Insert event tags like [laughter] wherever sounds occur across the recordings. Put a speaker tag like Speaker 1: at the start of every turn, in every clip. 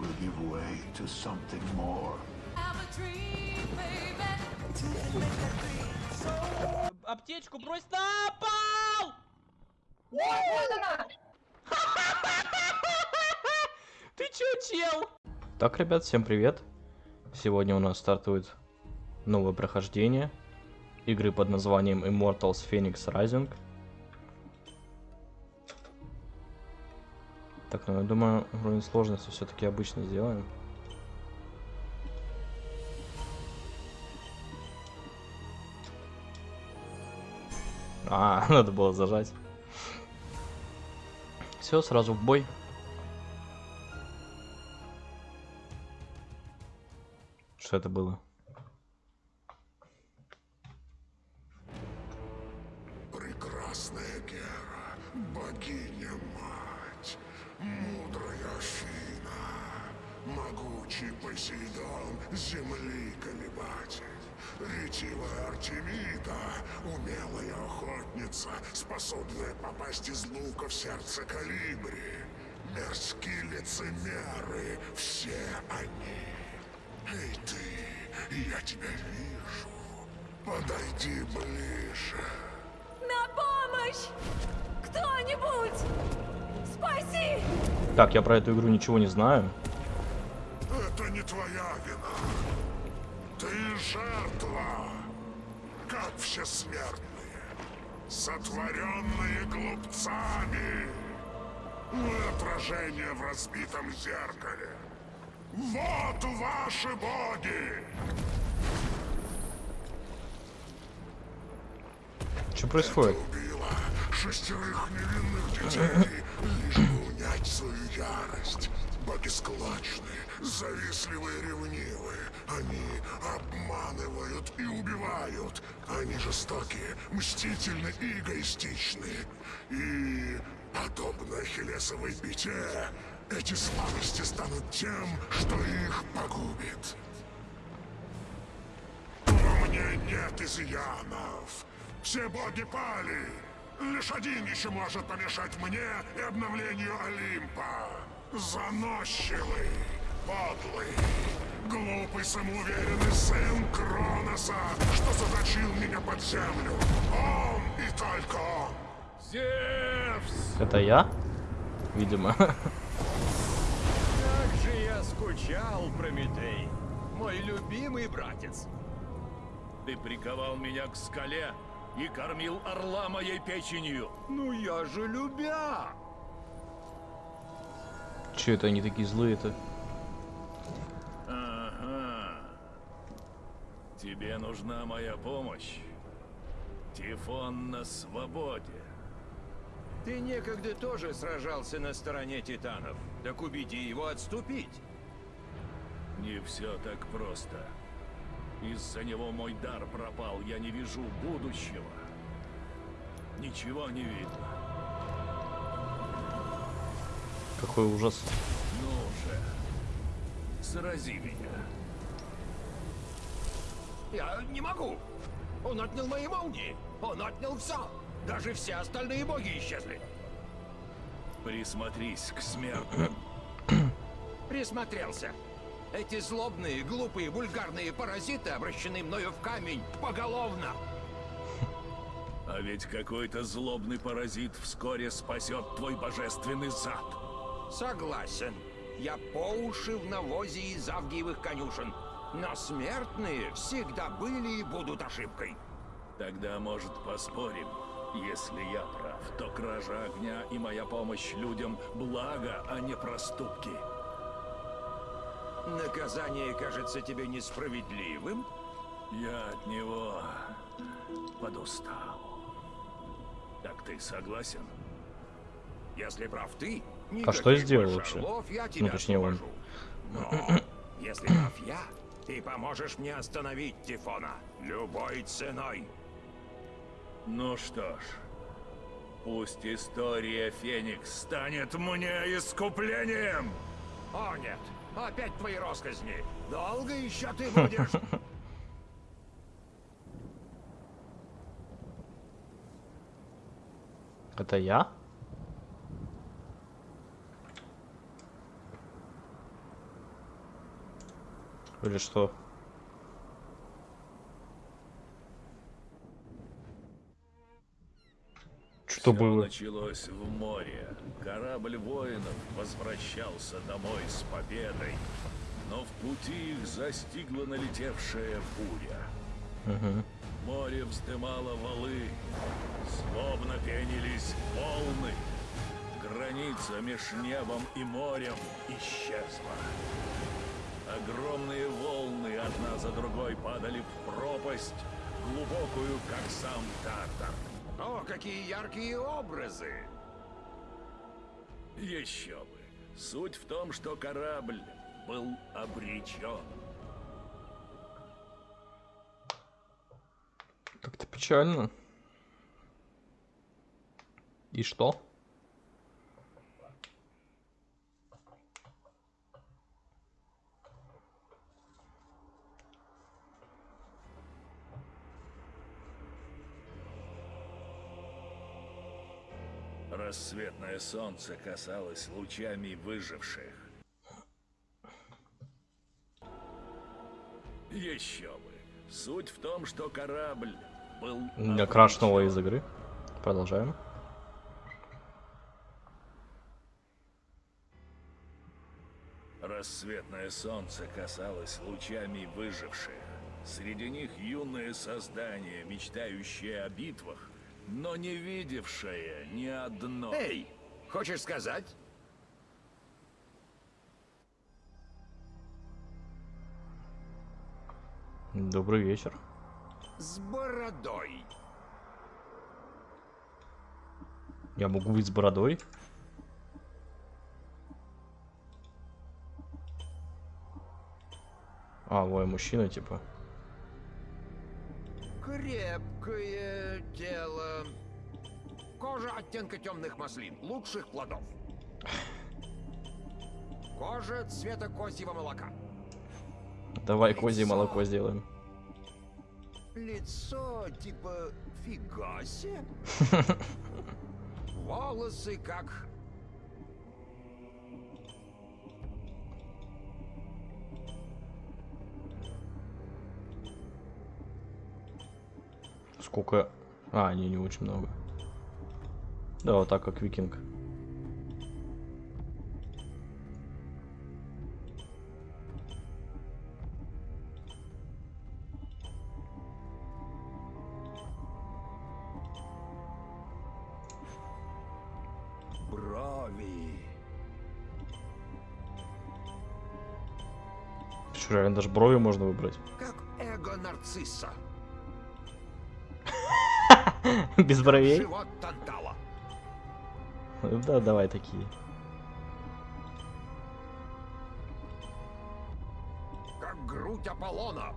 Speaker 1: will give way to something more.
Speaker 2: Аптечку брось на пол! [laughs] Ты чё, чел? Так, ребят, всем привет. Сегодня у нас стартует новое прохождение игры под названием Immortals Phoenix Rising. Так, ну я думаю, уровень сложности все-таки обычно сделаем. А, [laughs] надо было зажать. Все, сразу в бой. Что это было?
Speaker 3: Посейдон, земли колебатель, ретивая Артемида, умелая охотница, способная попасть из лука в сердце калибри, мерзкие лицемеры, все они. Эй ты, я тебя вижу, подойди ближе.
Speaker 4: На помощь! Кто-нибудь! Спаси!
Speaker 2: Так, я про эту игру ничего не знаю.
Speaker 3: Это не твоя вина. Ты жертва, как все смертные, сотворенные глупцами. Мы отражение в разбитом зеркале. Вот ваши боги!
Speaker 2: Что происходит?
Speaker 3: убила шестерых невинных детей, лишь бы унять свою ярость. Боги склочны, завистливые, ревнивые. Они обманывают и убивают. Они жестокие, мстительны и эгоистичны. И, подобно Ахиллесовой пяте, эти слабости станут тем, что их погубит. Во мне нет изъянов. Все боги пали. Лишь один еще может помешать мне и обновлению Олимпа. Заносчивый, подлый, глупый, самоуверенный сын Кроноса, что заточил меня под землю. Он и только он.
Speaker 5: Зевс!
Speaker 2: Это я? Видимо.
Speaker 5: Как же я скучал, Прометей, мой любимый братец. Ты приковал меня к скале и кормил орла моей печенью. Ну я же любя!
Speaker 2: Че это они такие злые-то?
Speaker 5: Ага. Тебе нужна моя помощь. Тифон на свободе. Ты некогда тоже сражался на стороне титанов. Так убеди его отступить. Не все так просто. Из-за него мой дар пропал. Я не вижу будущего. Ничего не видно.
Speaker 2: Какой ужас.
Speaker 5: Ну же, срази меня.
Speaker 6: Я не могу. Он отнял мои молнии. Он отнял все. Даже все остальные боги исчезли.
Speaker 5: Присмотрись к смертным.
Speaker 6: Присмотрелся. Эти злобные, глупые, вульгарные паразиты обращены мною в камень поголовно.
Speaker 5: А ведь какой-то злобный паразит вскоре спасет твой божественный зад.
Speaker 6: Согласен. Я по уши в навозе из авгиевых конюшен. Но смертные всегда были и будут ошибкой.
Speaker 5: Тогда, может, поспорим? Если я прав, то кража огня и моя помощь людям – благо, а не проступки.
Speaker 6: Наказание кажется тебе несправедливым?
Speaker 5: Я от него подустал. Так ты согласен?
Speaker 6: Если прав ты,
Speaker 2: А что я сделал вообще? Ну, точнее, он.
Speaker 6: Но [clears throat] если прав я, ты поможешь мне остановить Тифона любой ценой.
Speaker 5: Ну что ж, пусть история Феникс станет мне искуплением!
Speaker 6: О нет, опять твои росказни. Долго еще ты [laughs] будешь...
Speaker 2: Это я? Или что? Что
Speaker 5: Всё
Speaker 2: было?
Speaker 5: началось в море. Корабль воинов возвращался домой с победой. Но в пути их застигла налетевшая буря.
Speaker 2: Мгм.
Speaker 5: Море вздымало валы, злобно пенились волны. Граница меж небом и морем исчезла. Одна за другой падали в пропасть, глубокую, как сам Тартар.
Speaker 6: О, какие яркие образы!
Speaker 5: Еще бы. Суть в том, что корабль был обречен.
Speaker 2: Как-то печально. И что?
Speaker 5: Рассветное солнце касалось лучами выживших. Еще бы. Суть в том, что корабль был
Speaker 2: Я
Speaker 5: обречен.
Speaker 2: из игры. Продолжаем.
Speaker 5: Рассветное солнце касалось лучами выживших. Среди них юное создание, мечтающее о битвах, но не видевшее ни одной.
Speaker 6: Эй, хочешь сказать?
Speaker 2: Добрый вечер.
Speaker 6: С бородой.
Speaker 2: Я могу быть с бородой? А, ой, мужчина, типа.
Speaker 6: Крепкое тело. Кожа оттенка темных маслин, лучших плодов. Кожа цвета козьего молока.
Speaker 2: Давай козье молоко сделаем.
Speaker 6: Лицо типа фига себе. [laughs] Волосы как...
Speaker 2: Сколько... А, не, не очень много. Да, вот так, как викинг.
Speaker 6: Брови.
Speaker 2: Что, реально даже брови можно выбрать?
Speaker 6: Как эго нарцисса. [laughs]
Speaker 2: Без бровей?
Speaker 6: Тантала.
Speaker 2: Да, давай такие.
Speaker 6: Как грудь Аполлона.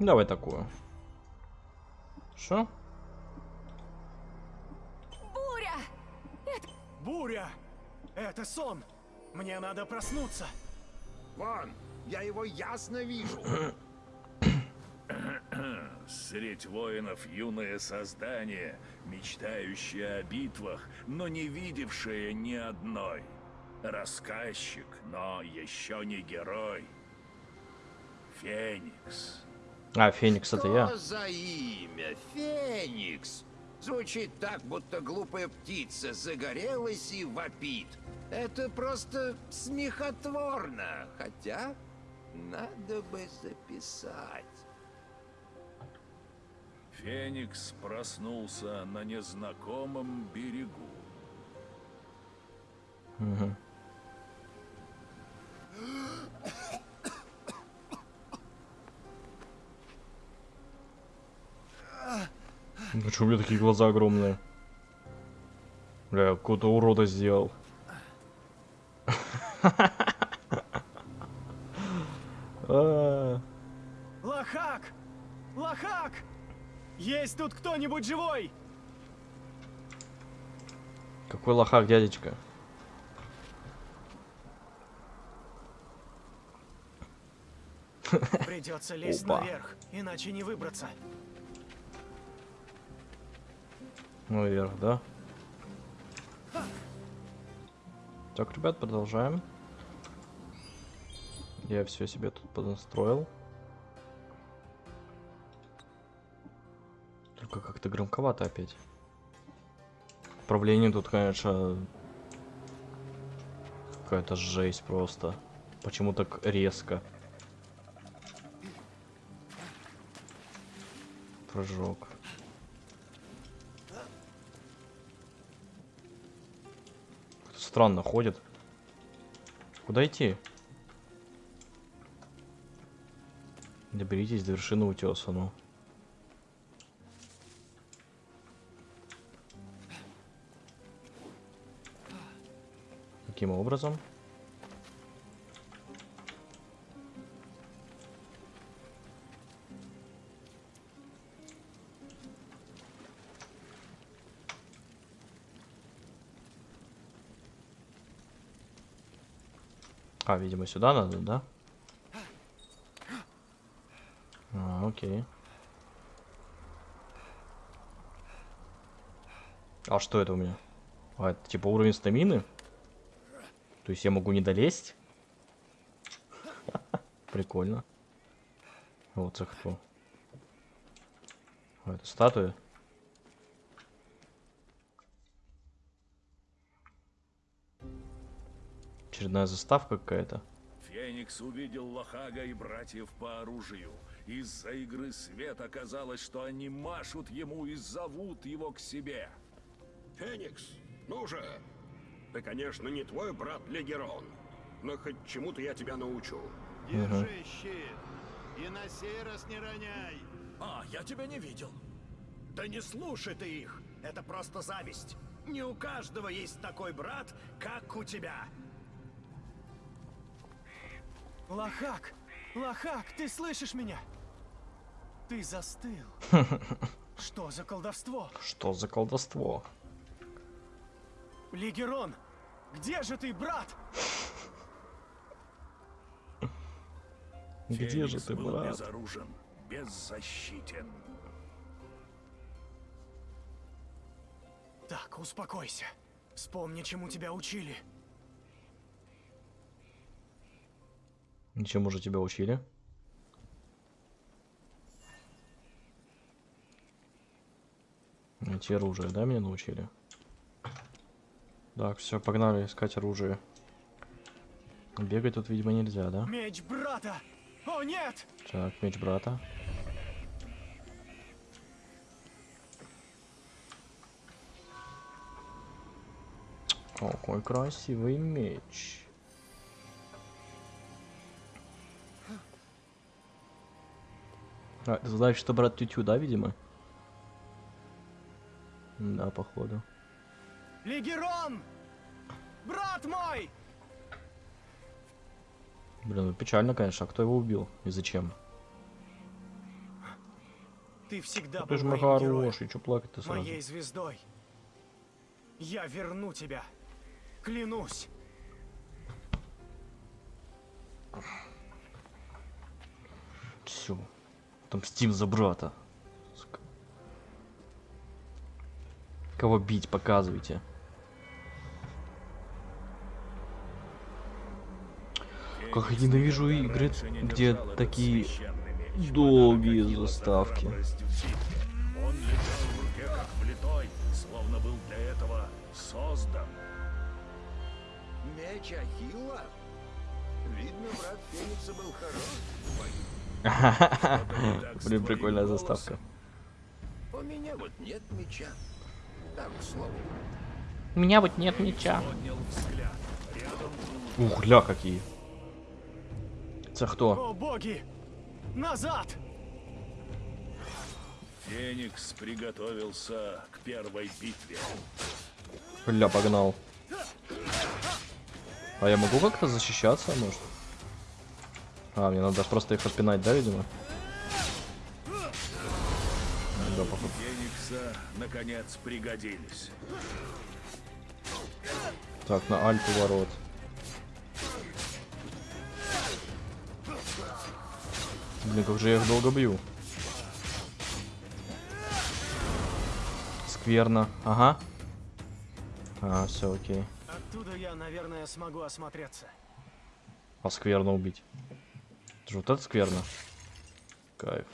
Speaker 2: Давай такую. Что?
Speaker 4: Буря!
Speaker 7: Буря! Это сон! Мне надо проснуться!
Speaker 6: Вон, я его ясно вижу. [clears throat]
Speaker 5: Средь воинов юное создание, мечтающее о битвах, но не видевшее ни одной. Рассказчик, но еще не герой. Феникс.
Speaker 2: А, Феникс, это я.
Speaker 6: Что за имя? Феникс. Звучит так, будто глупая птица загорелась и вопит. Это просто смехотворно. Хотя, надо бы записать.
Speaker 5: Феникс проснулся на незнакомом берегу.
Speaker 2: Ну что у меня такие глаза огромные? Бля, какого-то урода сделал. [laughs] А,
Speaker 7: Лохак! Лохак! Есть тут кто-нибудь живой?
Speaker 2: Какой лохак, дядечка. [laughs]
Speaker 7: Придется лезть
Speaker 2: Опа.
Speaker 7: наверх, иначе не выбраться.
Speaker 2: Наверх, да? Так, ребят, продолжаем. Я все себе тут поднастроил. Только как-то громковато опять. Управление тут, конечно, какая-то жесть просто. Почему так резко? Прыжок. Странно ходит. Куда идти? Доберитесь до вершины утеса, ну. Каким образом? А, видимо, сюда надо, да? А, окей. А что это у меня? А, это типа уровень стамины? То есть я могу не долезть? [laughs] Прикольно. Вот это кто? А, это статуя? Очередная заставка какая-то.
Speaker 5: Феникс увидел Лохага и братьев по оружию. Из-за игры свет оказалось, что они машут ему и зовут его к себе.
Speaker 8: Феникс, ну же! Ты, конечно, не твой брат Легерон, но хоть чему-то я тебя научу.
Speaker 9: Держи щит. И на сей раз не роняй.
Speaker 7: А, я тебя не видел. Да не слушай ты их. Это просто зависть. Не у каждого есть такой брат, как у тебя. Лохак! Лохак, ты слышишь меня? Ты застыл. [laughs] Что за колдовство?
Speaker 2: Что за колдовство?
Speaker 7: Лигерон, где же ты, брат?
Speaker 2: Где же ты,
Speaker 5: был
Speaker 2: брат?
Speaker 5: безоружен, беззащитен.
Speaker 7: Так, успокойся. Вспомни, чему тебя учили.
Speaker 2: Ничему же тебя учили? Найти оружие, да, меня научили? Так, все, погнали искать оружие. Бегать тут, видимо, нельзя, да?
Speaker 7: Меч брата! О, нет!
Speaker 2: Так, меч брата. О, какой красивый меч. А, значит, что брат Тютю, да, видимо? Да, походу.
Speaker 7: Лигерон! Брат мой!
Speaker 2: Блин, ну печально, конечно. А кто его убил? И зачем?
Speaker 7: Ты всегда
Speaker 2: Ты же мой хороший, что плакать-то сразу?
Speaker 7: моей звездой. Я верну тебя. Клянусь.
Speaker 2: Все. Отомстим за брата. Кого бить, показывайте. Как я ненавижу игры, где такие долгие заставки.
Speaker 5: Он лежал в руке как влитой, словно был для этого создан.
Speaker 6: Меч Ахилла? Видно, брат Феникса был хорош.
Speaker 2: Блин, прикольная заставка.
Speaker 6: У меня вот нет меча. Так, к слову.
Speaker 2: У меня вот нет меча. Ух, ля какие. Это кто?
Speaker 7: О, боги! Назад!
Speaker 5: Феникс приготовился к первой битве.
Speaker 2: Ля, погнал. А я могу как-то защищаться, может? А, мне надо просто их отпинать, да, видимо? Да, походу.
Speaker 5: Феникса, наконец, пригодились.
Speaker 2: Так, на альту ворот. Блин, как же я их долго бью. Скверно. Ага. А, все, окей.
Speaker 7: Оттуда я, наверное, смогу осмотреться.
Speaker 2: А скверно убить. Это же вот это скверно. Кайф.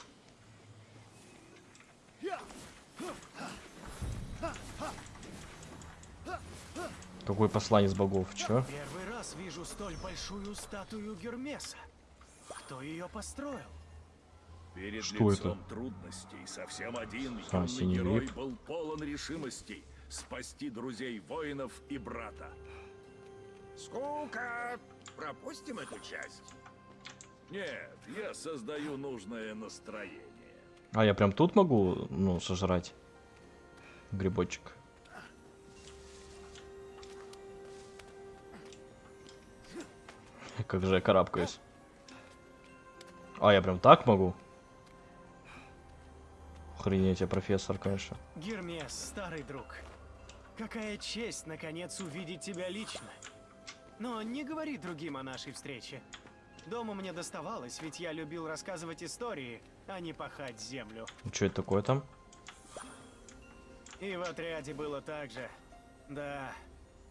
Speaker 2: Какой посланец богов? Чё?
Speaker 7: Первый раз вижу столь большую статую Гермеса. Кто ее построил?
Speaker 5: Перед
Speaker 2: Что
Speaker 5: лицом
Speaker 2: это?
Speaker 5: трудностей совсем один
Speaker 2: А,
Speaker 5: юный
Speaker 2: синий
Speaker 5: герой
Speaker 2: лип.
Speaker 5: был полон решимости спасти друзей воинов и брата.
Speaker 6: Скука! Пропустим эту часть.
Speaker 5: Нет, я создаю нужное настроение.
Speaker 2: А я прям тут могу, ну, сожрать грибочек. Как же я карабкаюсь. А, я прям так могу? Охренеть, я профессор, конечно.
Speaker 7: Гермес, старый друг. Какая честь, наконец, увидеть тебя лично. Но не говори другим о нашей встрече. Дома мне доставалось, ведь я любил рассказывать истории, а не пахать землю.
Speaker 2: Что это такое там?
Speaker 7: И в отряде было так же. Да,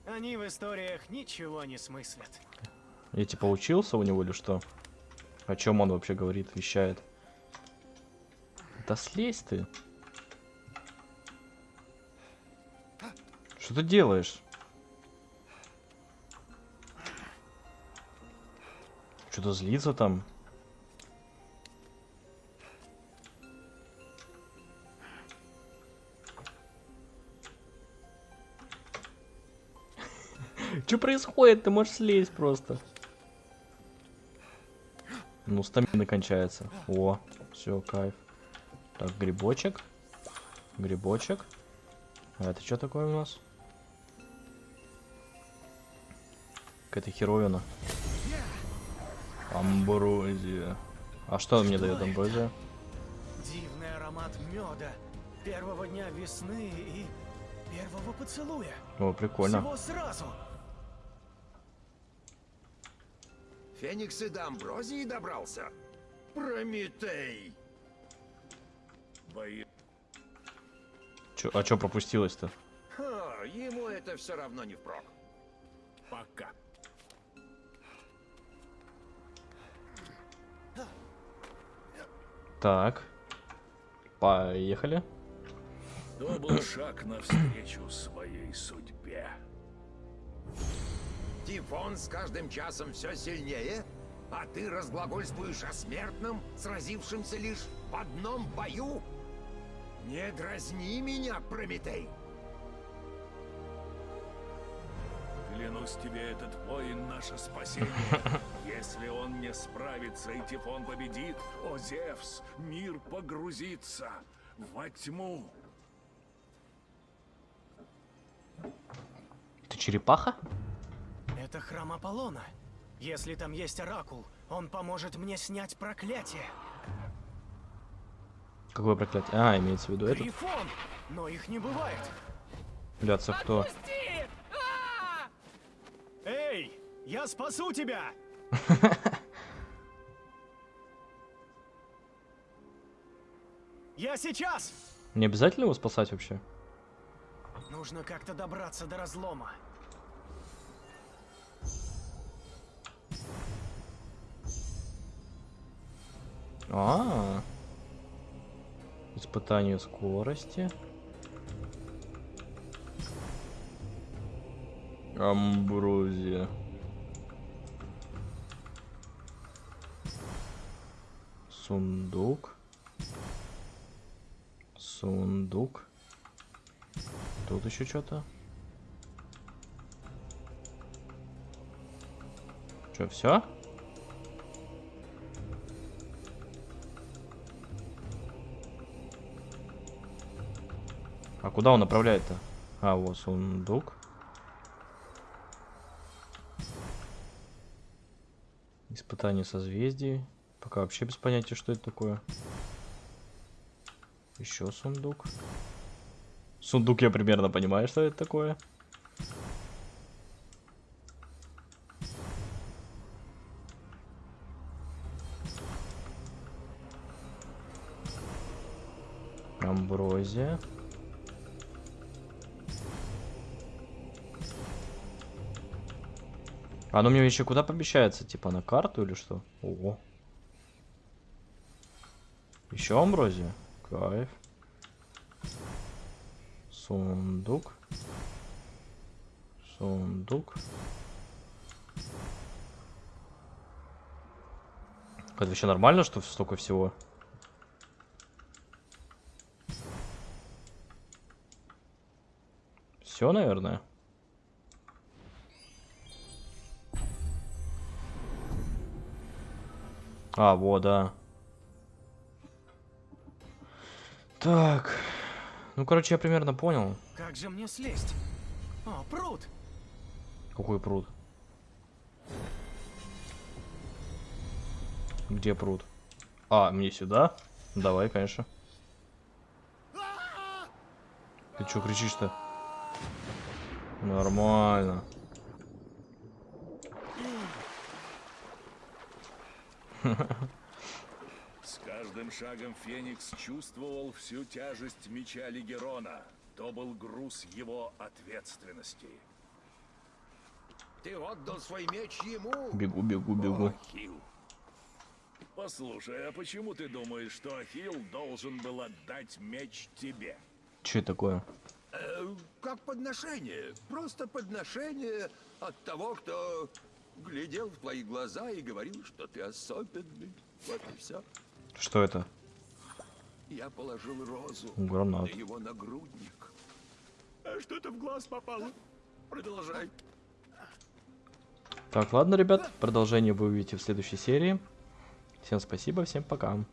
Speaker 7: они в историях ничего не смыслят.
Speaker 2: Я типа учился у него или что? О чем он вообще говорит, вещает? Да слезь ты. Что ты делаешь? Что-то злится там. [laughs] Что происходит? Ты можешь слезть просто. Ну, стамина кончается. О, все, кайф. Так, грибочек. Грибочек. А это что такое у нас? Какая-то херовина. Амброзия. А что он мне дает амброзия?
Speaker 7: Дивный аромат меда, первого дня весны и первого поцелуя.
Speaker 2: О, прикольно.
Speaker 7: Всего сразу.
Speaker 6: Феникс и до Амброзии добрался? Прометей!
Speaker 5: Бои...
Speaker 2: Чё, а что пропустилось-то?
Speaker 6: Ему это все равно не впрок.
Speaker 5: Пока.
Speaker 2: Так. Поехали.
Speaker 5: То был шаг навстречу своей судьбе.
Speaker 6: Тифон с каждым часом все сильнее, а ты разглагольствуешь о смертном, сразившемся лишь в одном бою? Не дразни меня, Прометей!
Speaker 5: Клянусь тебе, этот воин наше спасение. [laughs] Если он не справится и Тифон победит, о Зевс, мир погрузится во тьму.
Speaker 2: Ты черепаха?
Speaker 7: Это храм Аполлона. Если там есть оракул, он поможет мне снять проклятие.
Speaker 2: Какое проклятие? А, имеется в виду это?
Speaker 7: Но их не бывает.
Speaker 2: Бляться, кто?
Speaker 4: А!
Speaker 7: Эй, я спасу тебя! Я сейчас!
Speaker 2: Не обязательно его спасать вообще?
Speaker 7: Нужно как-то добраться до разлома.
Speaker 2: А, Испытание скорости. Амброзия. Сундук. Сундук. Тут еще что-то. Что, все? А куда он направляет-то? А, вот сундук. Испытание созвездий. Пока вообще без понятия, что это такое. Еще сундук. Сундук я примерно понимаю, что это такое. Амброзия. Оно мне еще куда помещается? Типа на карту или что? Ого. Еще амброзия? Кайф. Сундук. Сундук. Это вообще нормально, что столько всего? Все, наверное. А, вот, да. Так. Ну, короче, я примерно понял.
Speaker 7: Как же мне слезть? О, пруд!
Speaker 2: Какой пруд? Где пруд? А, мне сюда? Давай, конечно. Ты чё кричишь-то? Нормально.
Speaker 5: С каждым шагом Феникс чувствовал всю тяжесть меча Легерона. То был груз его ответственности.
Speaker 6: Ты отдал свой меч ему?
Speaker 2: Бегу, бегу, бегу.
Speaker 5: Ахилл. Послушай, а почему ты думаешь, что Ахилл должен был отдать меч тебе?
Speaker 2: Че такое?
Speaker 6: Э, как подношение. Просто подношение от того, кто глядел в твои глаза и говорил, что ты особенный. Вот и все.
Speaker 2: Что это?
Speaker 6: Я положил розу
Speaker 2: Гранат.
Speaker 6: на его нагрудник. А что-то в глаз попало. Продолжай.
Speaker 2: Так, ладно, ребят. Продолжение вы увидите в следующей серии. Всем спасибо, всем пока.